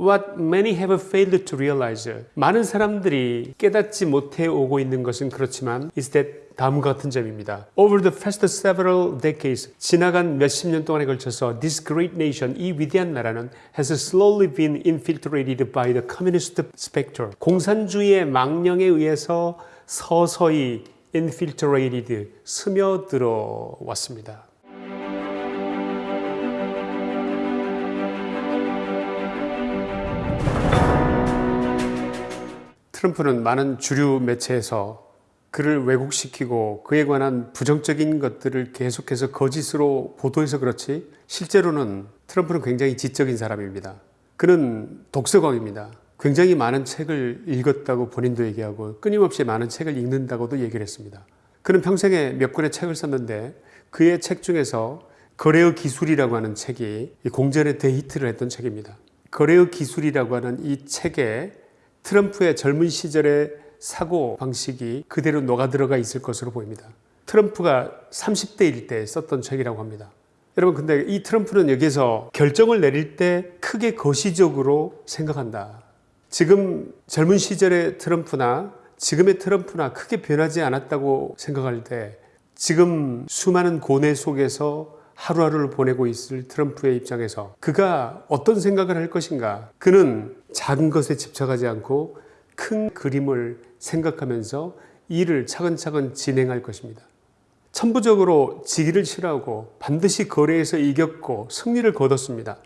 What many have failed to realize. 많은 사람들이 깨닫지 못해 오고 있는 것은 그렇지만 is that 다음과 같은 점입니다. Over the past several decades, 지나간 몇십 년 동안에 걸쳐서 this great nation, 이 위대한 나라는 has slowly been infiltrated by the communist spectre. 공산주의의 망령에 의해서 서서히 infiltrated, 스며들어 왔습니다. 트럼프는 많은 주류 매체에서 그를 왜곡시키고 그에 관한 부정적인 것들을 계속해서 거짓으로 보도해서 그렇지 실제로는 트럼프는 굉장히 지적인 사람입니다. 그는 독서광입니다. 굉장히 많은 책을 읽었다고 본인도 얘기하고 끊임없이 많은 책을 읽는다고도 얘기를 했습니다. 그는 평생에 몇 권의 책을 썼는데 그의 책 중에서 거래의 기술이라고 하는 책이 공전에 대히트를 했던 책입니다. 거래의 기술이라고 하는 이 책에 트럼프의 젊은 시절의 사고 방식이 그대로 녹아 들어가 있을 것으로 보입니다. 트럼프가 30대일 때 썼던 책이라고 합니다. 여러분 근데 이 트럼프는 여기서 결정을 내릴 때 크게 거시적으로 생각한다. 지금 젊은 시절의 트럼프나 지금의 트럼프나 크게 변하지 않았다고 생각할 때 지금 수많은 고뇌 속에서 하루하루를 보내고 있을 트럼프의 입장에서 그가 어떤 생각을 할 것인가 그는 작은 것에 집착하지 않고 큰 그림을 생각하면서 일을 차근차근 진행할 것입니다. 천부적으로 지기를 싫어하고 반드시 거래에서 이겼고 승리를 거뒀습니다.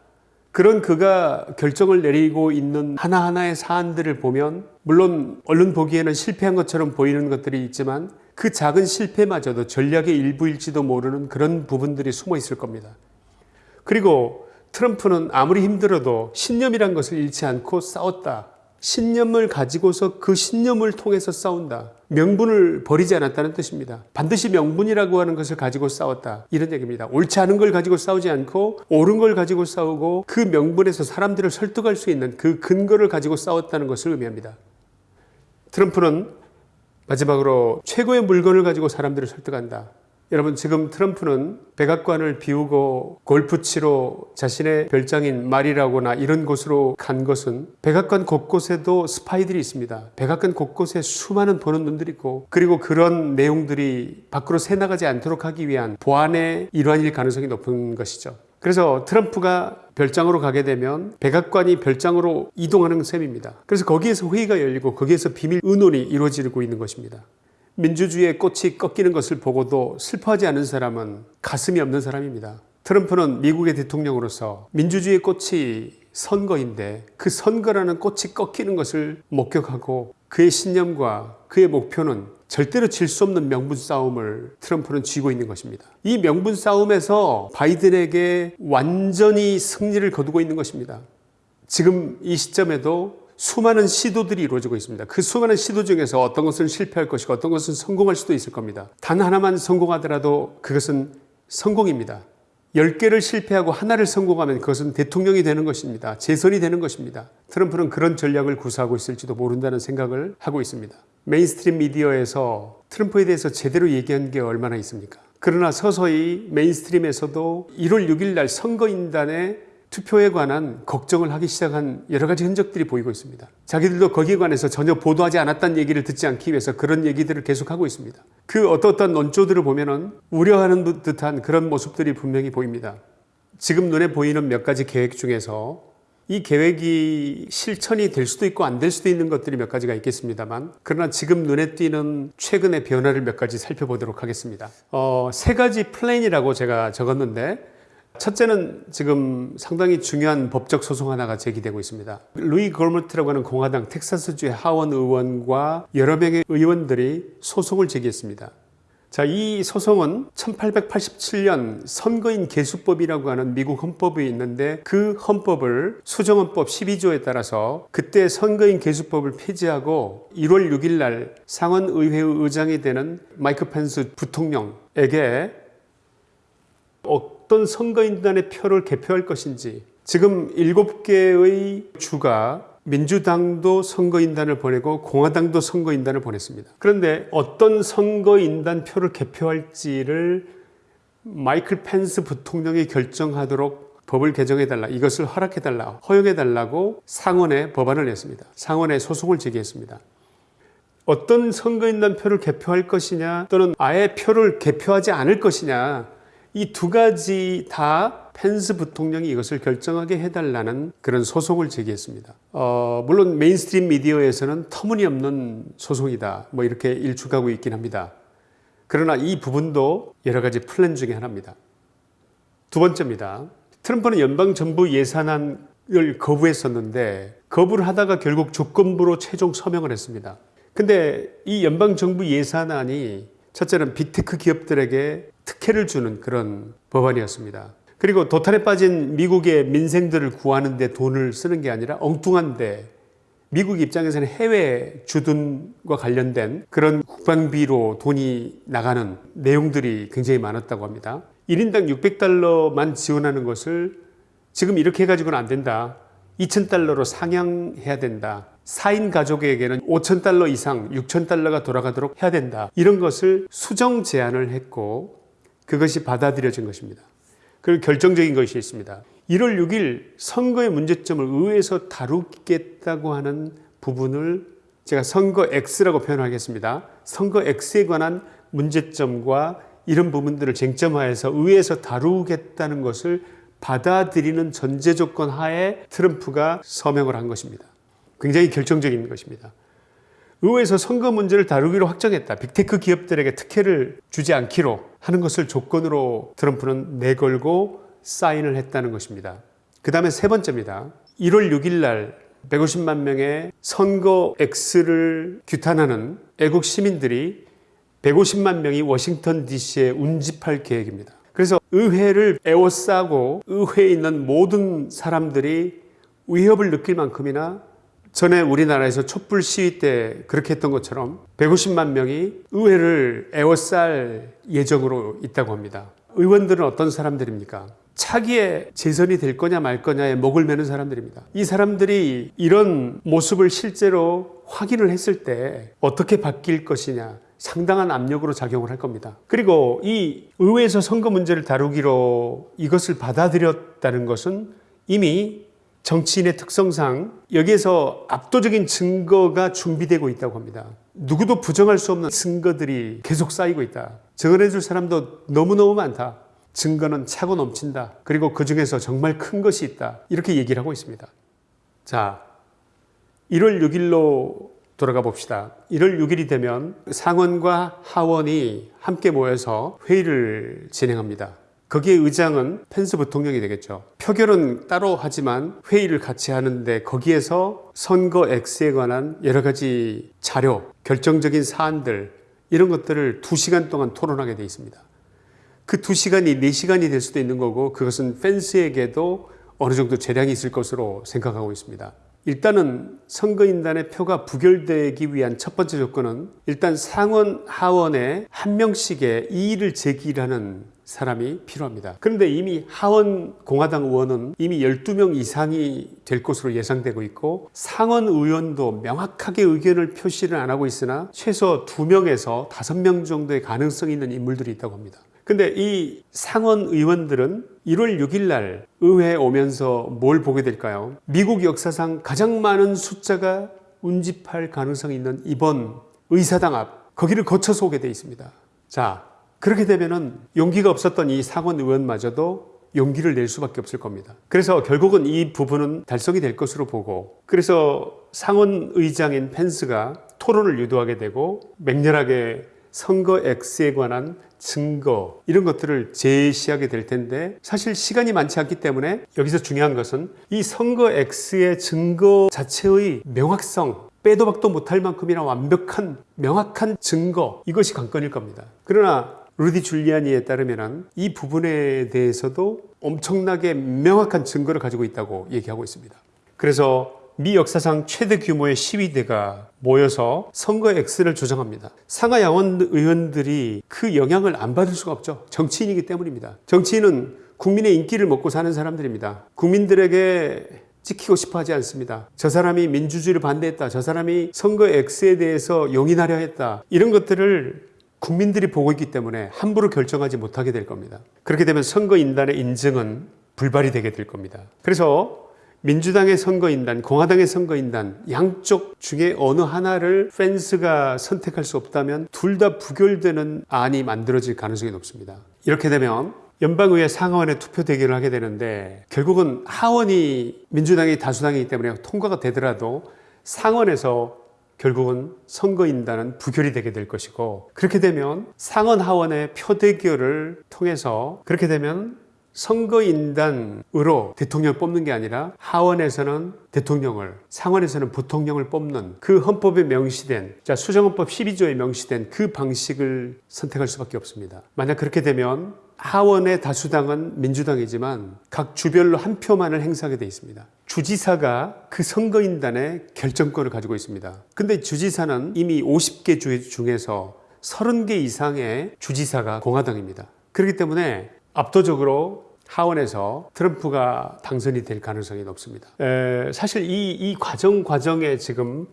그런 그가 결정을 내리고 있는 하나하나의 사안들을 보면 물론 얼른 보기에는 실패한 것처럼 보이는 것들이 있지만 그 작은 실패마저도 전략의 일부일지도 모르는 그런 부분들이 숨어 있을 겁니다. 그리고 트럼프는 아무리 힘들어도 신념이란 것을 잃지 않고 싸웠다. 신념을 가지고서 그 신념을 통해서 싸운다. 명분을 버리지 않았다는 뜻입니다. 반드시 명분이라고 하는 것을 가지고 싸웠다. 이런 얘기입니다. 옳지 않은 걸 가지고 싸우지 않고 옳은 걸 가지고 싸우고 그 명분에서 사람들을 설득할 수 있는 그 근거를 가지고 싸웠다는 것을 의미합니다. 트럼프는 마지막으로 최고의 물건을 가지고 사람들을 설득한다. 여러분 지금 트럼프는 백악관을 비우고 골프 치러 자신의 별장인 말이라거나 이런 곳으로 간 것은 백악관 곳곳에도 스파이들이 있습니다. 백악관 곳곳에 수많은 보는 눈들이 있고 그리고 그런 내용들이 밖으로 새나가지 않도록 하기 위한 보안의 일환일 가능성이 높은 것이죠. 그래서 트럼프가 별장으로 가게 되면 백악관이 별장으로 이동하는 셈입니다. 그래서 거기에서 회의가 열리고 거기에서 비밀 의논이 이루어지고 있는 것입니다. 민주주의의 꽃이 꺾이는 것을 보고도 슬퍼하지 않은 사람은 가슴이 없는 사람입니다. 트럼프는 미국의 대통령으로서 민주주의의 꽃이 선거인데 그 선거라는 꽃이 꺾이는 것을 목격하고 그의 신념과 그의 목표는 절대로 질 수 없는 명분 싸움을 트럼프는 쥐고 있는 것입니다. 이 명분 싸움에서 바이든에게 완전히 승리를 거두고 있는 것입니다. 지금 이 시점에도 수많은 시도들이 이루어지고 있습니다. 그 수많은 시도 중에서 어떤 것은 실패할 것이고 어떤 것은 성공할 수도 있을 겁니다. 단 하나만 성공하더라도 그것은 성공입니다. 10개를 실패하고 하나를 성공하면 그것은 대통령이 되는 것입니다. 재선이 되는 것입니다. 트럼프는 그런 전략을 구사하고 있을지도 모른다는 생각을 하고 있습니다. mainstream 미디어에서 트럼프에 대해서 제대로 얘기한 게 얼마나 있습니까? 그러나 서서히 mainstream에서도 1월 6일 날 선거인단의 투표에 관한 걱정을 하기 시작한 여러 가지 흔적들이 보이고 있습니다. 자기들도 거기에 관해서 전혀 보도하지 않았다는 얘기를 듣지 않기 위해서 그런 얘기들을 계속하고 있습니다. 그 어떠어떤 논조들을 보면 우려하는 듯한 그런 모습들이 분명히 보입니다. 지금 눈에 보이는 몇 가지 계획 중에서 이 계획이 실천이 될 수도 있고 안 될 수도 있는 것들이 몇 가지가 있겠습니다만 그러나 지금 눈에 띄는 최근의 변화를 몇 가지 살펴보도록 하겠습니다. 어, 세 가지 플랜이라고 제가 적었는데 첫째는 지금 상당히 중요한 법적 소송 하나가 제기되고 있습니다. 루이 걸머트라고 하는 공화당 텍사스주의 하원 의원과 여러 명의 의원들이 소송을 제기했습니다. 자, 이 소송은 1887년 선거인 개수법이라고 하는 미국 헌법이 있는데 그 헌법을 수정헌법 12조에 따라서 그때 선거인 개수법을 폐지하고 1월 6일 날 상원의회 의장이 되는 마이크 펜스 부통령에게 어 떤 선거인단의 표를 개표할 것인지 지금 7개의 주가 민주당도 선거인단을 보내고 공화당도 선거인단을 보냈습니다. 그런데 어떤 선거인단 표를 개표할지를 마이클 펜스 부통령이 결정하도록 법을 개정해달라, 이것을 허락해달라, 허용해달라고 상원에 법안을 냈습니다. 상원에 소송을 제기했습니다. 어떤 선거인단 표를 개표할 것이냐 또는 아예 표를 개표하지 않을 것이냐 이 두 가지 다 펜스 부통령이 이것을 결정하게 해달라는 그런 소송을 제기했습니다. 어, 물론 mainstream 미디어에서는 터무니없는 소송이다 뭐 이렇게 일축하고 있긴 합니다. 그러나 이 부분도 여러 가지 플랜 중에 하나입니다. 두 번째입니다. 트럼프는 연방 정부 예산안을 거부했었는데 거부를 하다가 결국 조건부로 최종 서명을 했습니다. 근데 이 연방 정부 예산안이 첫째는 빅테크 기업들에게 특혜를 주는 그런 법안이었습니다. 그리고 도탄에 빠진 미국의 민생들을 구하는 데 돈을 쓰는 게 아니라 엉뚱한데 미국 입장에서는 해외 주둔과 관련된 그런 국방비로 돈이 나가는 내용들이 굉장히 많았다고 합니다. 1인당 600달러만 지원하는 것을 지금 이렇게 해가지고는 안 된다. 2,000달러로 상향해야 된다. 4인 가족에게는 5,000달러 이상, 6,000달러가 돌아가도록 해야 된다. 이런 것을 수정 제안을 했고 그것이 받아들여진 것입니다. 그리고 결정적인 것이 있습니다. 1월 6일 선거의 문제점을 의회에서 다루겠다고 하는 부분을 제가 선거 X라고 표현하겠습니다. 선거 X에 관한 문제점과 이런 부분들을 쟁점화해서 의회에서 다루겠다는 것을 받아들이는 전제 조건 하에 트럼프가 서명을 한 것입니다. 굉장히 결정적인 것입니다. 의회에서 선거 문제를 다루기로 확정했다. 빅테크 기업들에게 특혜를 주지 않기로 하는 것을 조건으로 트럼프는 내걸고 사인을 했다는 것입니다. 그 다음에 세 번째입니다. 1월 6일 날 150만 명의 선거 X를 규탄하는 애국 시민들이 150만 명이 워싱턴 DC에 운집할 계획입니다. 그래서 의회를 에워싸고 의회에 있는 모든 사람들이 위협을 느낄 만큼이나 전에 우리나라에서 촛불 시위 때 그렇게 했던 것처럼 150만 명이 의회를 에워쌀 예정으로 있다고 합니다. 의원들은 어떤 사람들입니까? 차기에 재선이 될 거냐 말 거냐에 목을 매는 사람들입니다. 이 사람들이 이런 모습을 실제로 확인을 했을 때 어떻게 바뀔 것이냐 상당한 압력으로 작용을 할 겁니다. 그리고 이 의회에서 선거 문제를 다루기로 이것을 받아들였다는 것은 이미 정치인의 특성상 여기에서 압도적인 증거가 준비되고 있다고 합니다. 누구도 부정할 수 없는 증거들이 계속 쌓이고 있다. 증언해 줄 사람도 너무너무 많다. 증거는 차고 넘친다. 그리고 그 중에서 정말 큰 것이 있다. 이렇게 얘기를 하고 있습니다. 자, 1월 6일로 돌아가 봅시다. 1월 6일이 되면 상원과 하원이 함께 모여서 회의를 진행합니다. 거기에 의장은 펜스 부통령이 되겠죠. 표결은 따로 하지만 회의를 같이 하는데 거기에서 선거 X에 관한 여러 가지 자료, 결정적인 사안들 이런 것들을 2시간 동안 토론하게 돼 있습니다. 그 2시간이 4시간이 될 수도 있는 거고 그것은 펜스에게도 어느 정도 재량이 있을 것으로 생각하고 있습니다. 일단은 선거인단의 표가 부결되기 위한 첫 번째 조건은 일단 상원 하원에 한 명씩의 이의를 제기하는 사람이 필요합니다. 그런데 이미 하원 공화당 의원은 이미 12명 이상이 될 것으로 예상되고 있고 상원 의원도 명확하게 의견을 표시를 안 하고 있으나 최소 2명에서 5명 정도의 가능성이 있는 인물들이 있다고 합니다. 근데 이 상원 의원들은 1월 6일 날 의회에 오면서 뭘 보게 될까요? 미국 역사상 가장 많은 숫자가 운집할 가능성이 있는 이번 의사당 앞 거기를 거쳐서 오게 돼 있습니다. 자, 그렇게 되면은 용기가 없었던 이 상원 의원마저도 용기를 낼 수밖에 없을 겁니다. 그래서 결국은 이 부분은 달성이 될 것으로 보고 그래서 상원 의장인 펜스가 토론을 유도하게 되고 맹렬하게 선거 X에 관한 증거 이런 것들을 제시하게 될 텐데 사실 시간이 많지 않기 때문에 여기서 중요한 것은 이 선거 X의 증거 자체의 명확성 빼도 박도 못할 만큼이나 완벽한 명확한 증거 이것이 관건일 겁니다. 그러나 루디 줄리아니에 따르면 이 부분에 대해서도 엄청나게 명확한 증거를 가지고 있다고 얘기하고 있습니다. 그래서 미 역사상 최대 규모의 시위대가 모여서 선거 X를 조정합니다. 상하 양원 의원들이 그 영향을 안 받을 수가 없죠. 정치인이기 때문입니다. 정치인은 국민의 인기를 먹고 사는 사람들입니다. 국민들에게 찍히고 싶어 하지 않습니다. 저 사람이 민주주의를 반대했다. 저 사람이 선거 X에 대해서 용인하려 했다. 이런 것들을 국민들이 보고 있기 때문에 함부로 결정하지 못하게 될 겁니다. 그렇게 되면 선거인단의 인증은 불발이 되게 될 겁니다. 그래서 민주당의 선거인단, 공화당의 선거인단 양쪽 중에 어느 하나를 펜스가 선택할 수 없다면 둘 다 부결되는 안이 만들어질 가능성이 높습니다. 이렇게 되면 연방의회 상하원의 투표 대결을 하게 되는데 결국은 하원이 민주당이 다수당이기 때문에 통과가 되더라도 상원에서 결국은 선거인단은 부결이 되게 될 것이고 그렇게 되면 상원 하원의 표대결을 통해서 그렇게 되면 선거인단으로 대통령을 뽑는 게 아니라 하원에서는 대통령을 상원에서는 부통령을 뽑는 그 헌법에 명시된 자 수정헌법 12조에 명시된 그 방식을 선택할 수밖에 없습니다. 만약 그렇게 되면 하원의 다수당은 민주당이지만 각 주별로 한 표만을 행사하게 돼 있습니다. 주지사가 그 선거인단의 결정권을 가지고 있습니다. 근데 주지사는 이미 50개 주 중에서 30개 이상의 주지사가 공화당입니다. 그렇기 때문에 압도적으로 하원에서 트럼프가 당선이 될 가능성이 높습니다. 에, 사실 이, 이 과정 과정에 지금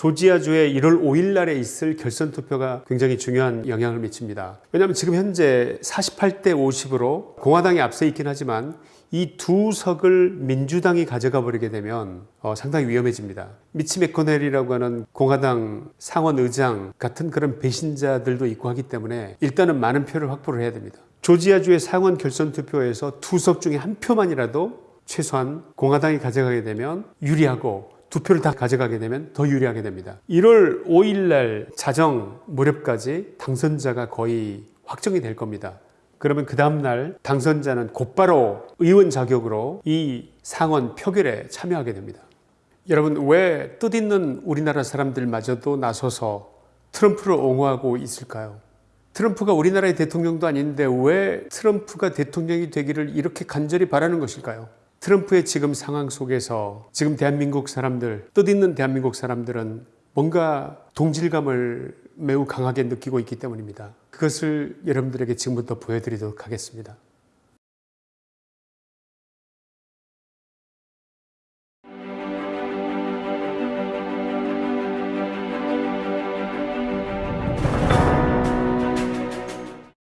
조지아주의 1월 5일 날에 있을 결선 투표가 굉장히 중요한 영향을 미칩니다. 왜냐하면 지금 현재 48대 50으로 공화당이 앞서 있긴 하지만 이 두 석을 민주당이 가져가 버리게 되면 어, 상당히 위험해집니다. 미치 맥코넬이라고 하는 공화당 상원 의장 같은 그런 배신자들도 있고 하기 때문에 일단은 많은 표를 확보를 해야 됩니다. 조지아주의 상원 결선 투표에서 두 석 중에 한 표만이라도 최소한 공화당이 가져가게 되면 유리하고 두 표를 다 가져가게 되면 더 유리하게 됩니다. 1월 5일 날 자정 무렵까지 당선자가 거의 확정이 될 겁니다. 그러면 그 다음날 당선자는 곧바로 의원 자격으로 이 상원 표결에 참여하게 됩니다. 여러분 왜 뜻있는 우리나라 사람들마저도 나서서 트럼프를 옹호하고 있을까요? 트럼프가 우리나라의 대통령도 아닌데 왜 트럼프가 대통령이 되기를 이렇게 간절히 바라는 것일까요? 트럼프의 지금 상황 속에서 지금 대한민국 사람들, 뜻있는 대한민국 사람들은 뭔가 동질감을 매우 강하게 느끼고 있기 때문입니다. 그것을 여러분들에게 지금부터 보여드리도록 하겠습니다.